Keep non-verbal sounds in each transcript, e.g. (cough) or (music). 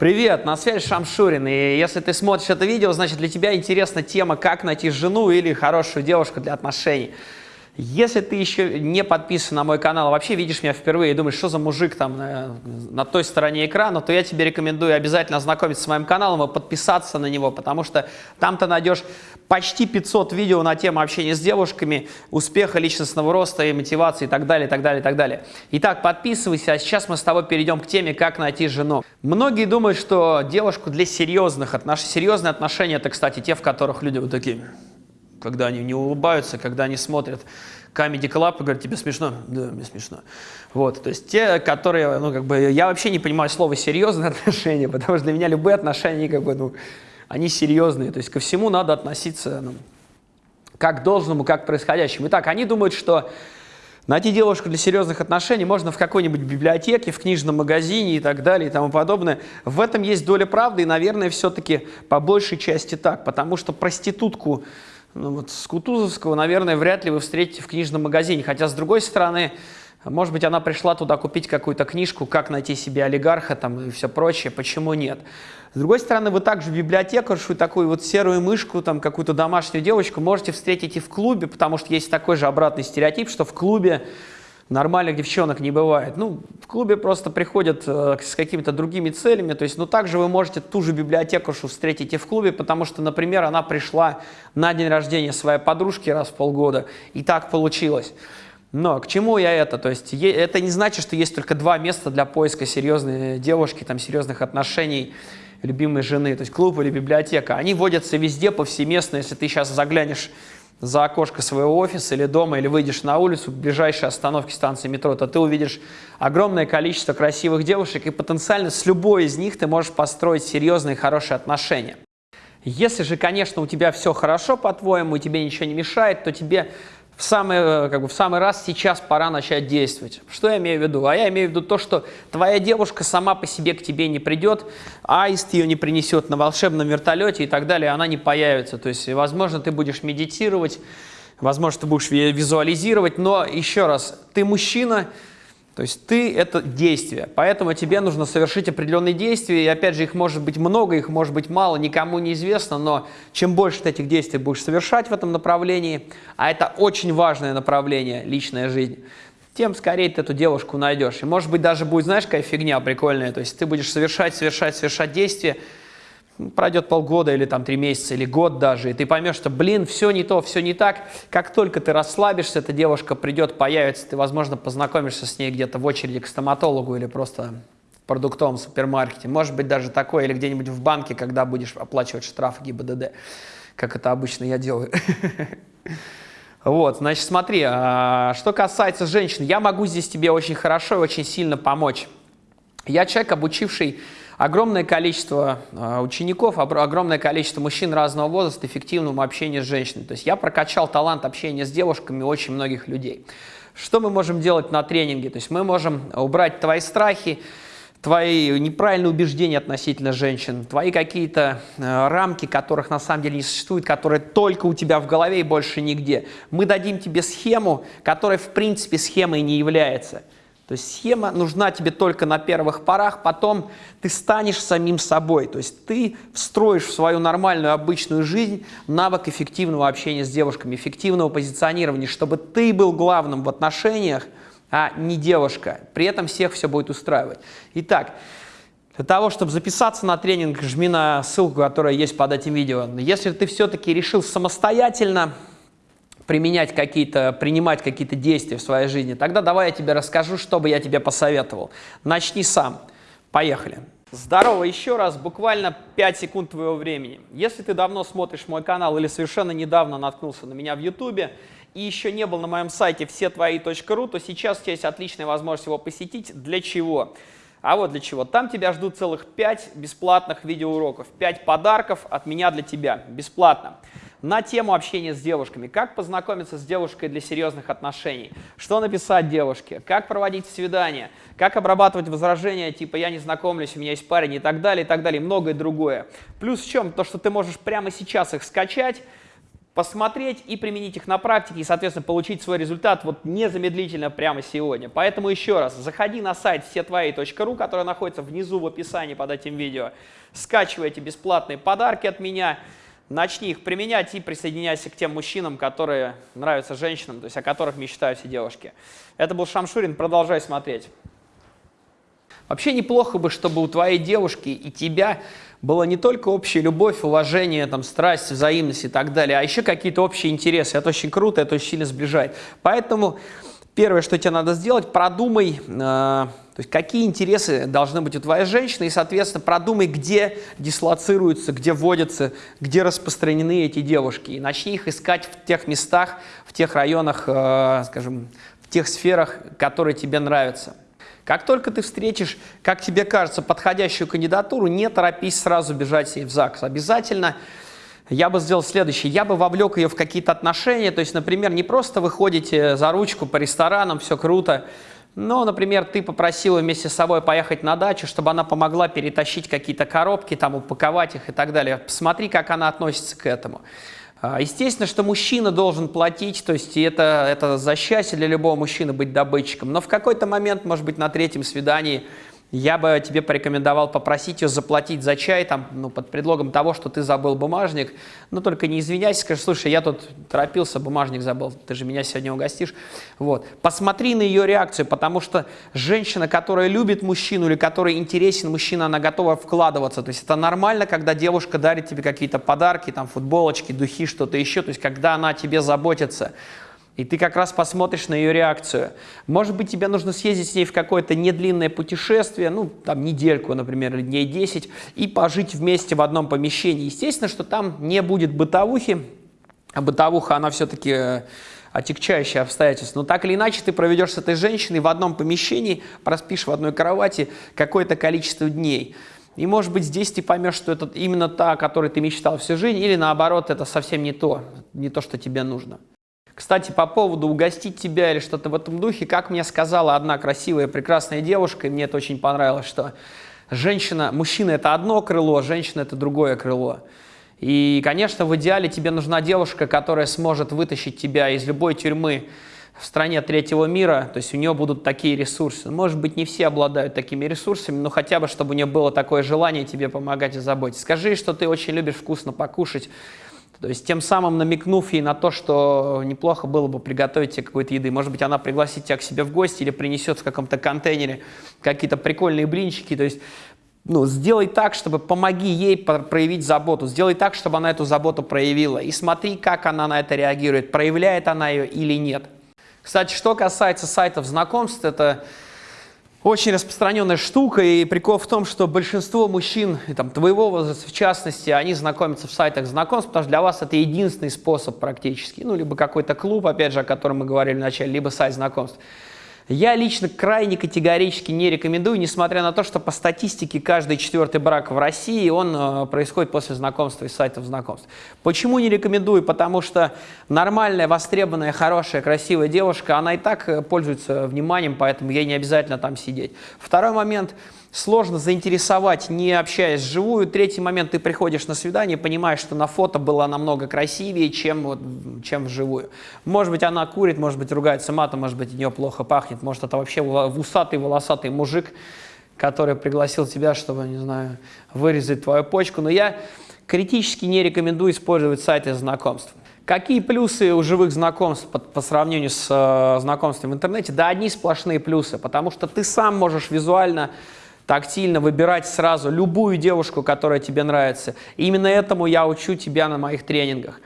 Привет, на связи Шамшурин, и если ты смотришь это видео, значит для тебя интересна тема «Как найти жену или хорошую девушку для отношений». Если ты еще не подписан на мой канал, а вообще видишь меня впервые и думаешь, что за мужик там на, на той стороне экрана, то я тебе рекомендую обязательно ознакомиться с моим каналом и подписаться на него, потому что там ты найдешь почти 500 видео на тему общения с девушками, успеха личностного роста и мотивации и так далее, и так далее, и так далее. Итак, подписывайся, а сейчас мы с тобой перейдем к теме «Как найти жену». Многие думают, что девушку для серьезных отношений, серьезные отношения, это, кстати, те, в которых люди вот такие когда они не улыбаются, когда они смотрят Comedy Club и говорят, тебе смешно? Да, мне смешно. Вот, то есть те, которые, ну, как бы, я вообще не понимаю слова «серьезные (laughs) отношения», потому что для меня любые отношения, как бы, ну, они серьезные, то есть ко всему надо относиться, ну, как должному, как происходящему. Итак, они думают, что найти девушку для серьезных отношений можно в какой-нибудь библиотеке, в книжном магазине и так далее и тому подобное. В этом есть доля правды, и, наверное, все-таки по большей части так, потому что проститутку ну, вот с Кутузовского, наверное, вряд ли вы встретите в книжном магазине. Хотя, с другой стороны, может быть, она пришла туда купить какую-то книжку, как найти себе олигарха там, и все прочее, почему нет. С другой стороны, вы также библиотекаршу, такую вот серую мышку, там какую-то домашнюю девочку можете встретить и в клубе, потому что есть такой же обратный стереотип, что в клубе нормальных девчонок не бывает. Ну, в клубе просто приходят э, с какими-то другими целями, то есть, ну, также вы можете ту же библиотекаршу встретить и в клубе, потому что, например, она пришла на день рождения своей подружки раз в полгода, и так получилось. Но к чему я это? То есть это не значит, что есть только два места для поиска серьезной девушки, там, серьезных отношений, любимой жены, то есть клуб или библиотека. Они водятся везде, повсеместно. Если ты сейчас заглянешь за окошко своего офиса или дома, или выйдешь на улицу к ближайшей остановке станции метро, то ты увидишь огромное количество красивых девушек, и потенциально с любой из них ты можешь построить серьезные хорошие отношения. Если же, конечно, у тебя все хорошо, по-твоему, и тебе ничего не мешает, то тебе в самый, э, как бы, в самый раз сейчас пора начать действовать. Что я имею в виду? А я имею в виду то, что твоя девушка сама по себе к тебе не придет, аист ее не принесет на волшебном вертолете и так далее, она не появится. То есть, возможно, ты будешь медитировать, возможно, ты будешь визуализировать, но еще раз, ты мужчина, то есть ты – это действие, поэтому тебе нужно совершить определенные действия, и опять же их может быть много, их может быть мало, никому не известно, но чем больше ты этих действий будешь совершать в этом направлении, а это очень важное направление, личная жизнь, тем скорее ты эту девушку найдешь. И может быть даже будет, знаешь, какая фигня прикольная, то есть ты будешь совершать, совершать, совершать действия, пройдет полгода или там три месяца или год даже, и ты поймешь, что, блин, все не то, все не так. Как только ты расслабишься, эта девушка придет, появится, ты, возможно, познакомишься с ней где-то в очереди к стоматологу или просто продуктовом супермаркете. Может быть, даже такое, или где-нибудь в банке, когда будешь оплачивать штрафы ГИБДД, как это обычно я делаю. (laughs) Вот, значит, смотри, а, что касается женщин, я могу здесь тебе очень хорошо и очень сильно помочь. Я человек, обучивший огромное количество а, учеников, огромное количество мужчин разного возраста эффективному общению с женщинами. То есть я прокачал талант общения с девушками очень многих людей. Что мы можем делать на тренинге? То есть мы можем убрать твои страхи, твои неправильные убеждения относительно женщин, твои какие-то э, рамки, которых на самом деле не существует, которые только у тебя в голове и больше нигде. Мы дадим тебе схему, которая в принципе схемой не является. То есть схема нужна тебе только на первых порах, потом ты станешь самим собой. То есть ты встроишь в свою нормальную обычную жизнь навык эффективного общения с девушками, эффективного позиционирования, чтобы ты был главным в отношениях, а не девушка. При этом всех все будет устраивать. Итак, для того, чтобы записаться на тренинг, жми на ссылку, которая есть под этим видео. Если ты все-таки решил самостоятельно применять какие-то, принимать какие-то действия в своей жизни, тогда давай я тебе расскажу, что бы я тебе посоветовал. Начни сам. Поехали. Здорово еще раз, буквально 5 секунд твоего времени. Если ты давно смотришь мой канал или совершенно недавно наткнулся на меня в YouTube и еще не был на моем сайте все твои.ру, то сейчас у тебя есть отличная возможность его посетить. Для чего? А вот для чего. Там тебя ждут целых 5 бесплатных видеоуроков, 5 подарков от меня для тебя, бесплатно на тему общения с девушками. Как познакомиться с девушкой для серьезных отношений? Что написать девушке? Как проводить свидания? Как обрабатывать возражения, типа «я не знакомлюсь, у меня есть парень» и так далее, и так далее, и многое другое. Плюс в чем? То, что ты можешь прямо сейчас их скачать, посмотреть и применить их на практике, и, соответственно, получить свой результат вот незамедлительно прямо сегодня. Поэтому еще раз, заходи на сайт всетвои.ру, который находится внизу в описании под этим видео, скачивай эти бесплатные подарки от меня, начни их применять и присоединяйся к тем мужчинам, которые нравятся женщинам, то есть о которых мечтают все девушки. Это был Шамшурин, продолжай смотреть. Вообще неплохо бы, чтобы у твоей девушки и тебя была не только общая любовь, уважение, там, страсть, взаимность и так далее, а еще какие-то общие интересы. Это очень круто, это очень сильно сближает. Поэтому первое, что тебе надо сделать, продумай, э, то есть какие интересы должны быть у твоей женщины, и, соответственно, продумай, где дислоцируются, где водятся, где распространены эти девушки. И начни их искать в тех местах, в тех районах, э, скажем, в тех сферах, которые тебе нравятся. Как только ты встретишь, как тебе кажется, подходящую кандидатуру, не торопись сразу бежать с ней в ЗАГС. Обязательно я бы сделал следующее. Я бы вовлек ее в какие-то отношения. То есть, например, не просто вы ходите за ручку по ресторанам, все круто, но, например, ты попросила вместе с собой поехать на дачу, чтобы она помогла перетащить какие-то коробки, там, упаковать их и так далее. Посмотри, как она относится к этому. А, естественно, что мужчина должен платить, то есть это, это за счастье для любого мужчины быть добытчиком. Но в какой-то момент, может быть, на третьем свидании я бы тебе порекомендовал попросить ее заплатить за чай, там, ну, под предлогом того, что ты забыл бумажник. Но только не извиняйся, скажи, слушай, я тут торопился, бумажник забыл, ты же меня сегодня угостишь. Вот. Посмотри на ее реакцию, потому что женщина, которая любит мужчину или которой интересен мужчина, она готова вкладываться. То есть это нормально, когда девушка дарит тебе какие-то подарки, там, футболочки, духи, что-то еще. То есть когда она о тебе заботится. И ты как раз посмотришь на ее реакцию. Может быть, тебе нужно съездить с ней в какое-то недлинное путешествие, ну, там, недельку, например, или дней 10, и пожить вместе в одном помещении. Естественно, что там не будет бытовухи, а бытовуха, она все-таки э, отягчающее обстоятельство. Но так или иначе ты проведешь с этой женщиной в одном помещении, проспишь в одной кровати какое-то количество дней. И, может быть, здесь ты поймешь, что это именно та, о которой ты мечтал всю жизнь, или наоборот, это совсем не то, не то, что тебе нужно. Кстати, по поводу угостить тебя или что-то в этом духе, как мне сказала одна красивая, прекрасная девушка, и мне это очень понравилось, что женщина, мужчина – это одно крыло, женщина – это другое крыло. И, конечно, в идеале тебе нужна девушка, которая сможет вытащить тебя из любой тюрьмы в стране третьего мира, то есть у нее будут такие ресурсы. Может быть, не все обладают такими ресурсами, но хотя бы, чтобы у нее было такое желание тебе помогать и заботиться. Скажи, что ты очень любишь вкусно покушать, то есть тем самым намекнув ей на то, что неплохо было бы приготовить тебе какой-то еды. Может быть, она пригласит тебя к себе в гости или принесет в каком-то контейнере какие-то прикольные блинчики. То есть ну, сделай так, чтобы помоги ей проявить заботу, сделай так, чтобы она эту заботу проявила. И смотри, как она на это реагирует, проявляет она ее или нет. Кстати, что касается сайтов знакомств, это очень распространенная штука, и прикол в том, что большинство мужчин, и там, твоего возраста в частности, они знакомятся в сайтах знакомств, потому что для вас это единственный способ практически, ну, либо какой-то клуб, опять же, о котором мы говорили вначале, либо сайт знакомств. Я лично крайне категорически не рекомендую, несмотря на то, что по статистике каждый четвертый брак в России, он э, происходит после знакомства из сайтов знакомств. Почему не рекомендую? Потому что нормальная, востребованная, хорошая, красивая девушка, она и так э, пользуется вниманием, поэтому ей не обязательно там сидеть. Второй момент – сложно заинтересовать, не общаясь вживую. Третий момент, ты приходишь на свидание, понимаешь, что на фото было намного красивее, чем, вот, чем вживую. Может быть, она курит, может быть, ругается матом, может быть, у нее плохо пахнет, может, это вообще усатый, волосатый мужик, который пригласил тебя, чтобы, не знаю, вырезать твою почку. Но я критически не рекомендую использовать сайты знакомств. Какие плюсы у живых знакомств по, по сравнению с э, знакомством в интернете? Да, одни сплошные плюсы, потому что ты сам можешь визуально тактильно выбирать сразу любую девушку, которая тебе нравится. И именно этому я учу тебя на моих тренингах.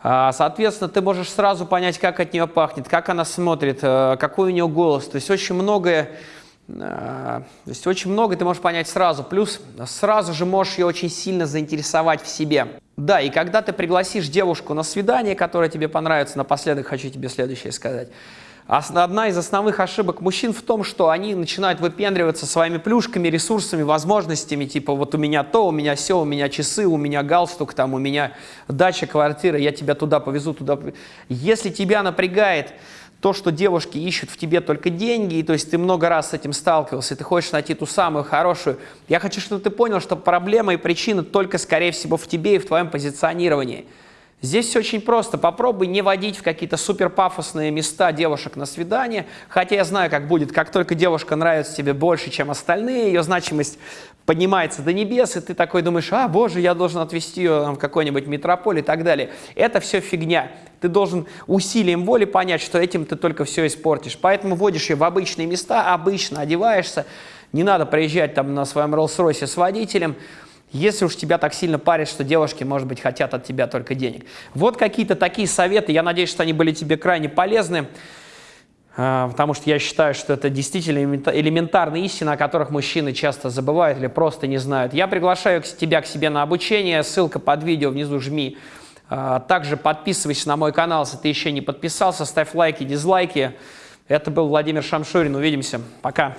А, соответственно, ты можешь сразу понять, как от нее пахнет, как она смотрит, э, какой у нее голос. То есть очень многое, э, то есть очень многое ты можешь понять сразу. Плюс сразу же можешь ее очень сильно заинтересовать в себе. Да, и когда ты пригласишь девушку на свидание, которое тебе понравится, напоследок хочу тебе следующее сказать – Одна из основных ошибок мужчин в том, что они начинают выпендриваться своими плюшками, ресурсами, возможностями, типа вот у меня то, у меня все, у меня часы, у меня галстук, там, у меня дача, квартира, я тебя туда повезу, туда. Если тебя напрягает то, что девушки ищут в тебе только деньги, и то есть ты много раз с этим сталкивался, и ты хочешь найти ту самую хорошую, я хочу, чтобы ты понял, что проблема и причина только, скорее всего, в тебе и в твоем позиционировании. Здесь все очень просто. Попробуй не водить в какие-то супер пафосные места девушек на свидание. Хотя я знаю, как будет. Как только девушка нравится тебе больше, чем остальные, ее значимость поднимается до небес, и ты такой думаешь, а, боже, я должен отвезти ее в какой-нибудь метрополь и так далее. Это все фигня. Ты должен усилием воли понять, что этим ты только все испортишь. Поэтому водишь ее в обычные места, обычно одеваешься. Не надо приезжать там на своем Роллс-Ройсе с водителем. Если уж тебя так сильно парит, что девушки, может быть, хотят от тебя только денег. Вот какие-то такие советы. Я надеюсь, что они были тебе крайне полезны, а, потому что я считаю, что это действительно элементарные истины, о которых мужчины часто забывают или просто не знают. Я приглашаю тебя к себе на обучение. Ссылка под видео внизу жми. А, также подписывайся на мой канал, если ты еще не подписался. Ставь лайки, дизлайки. Это был Владимир Шамшурин. Увидимся. Пока.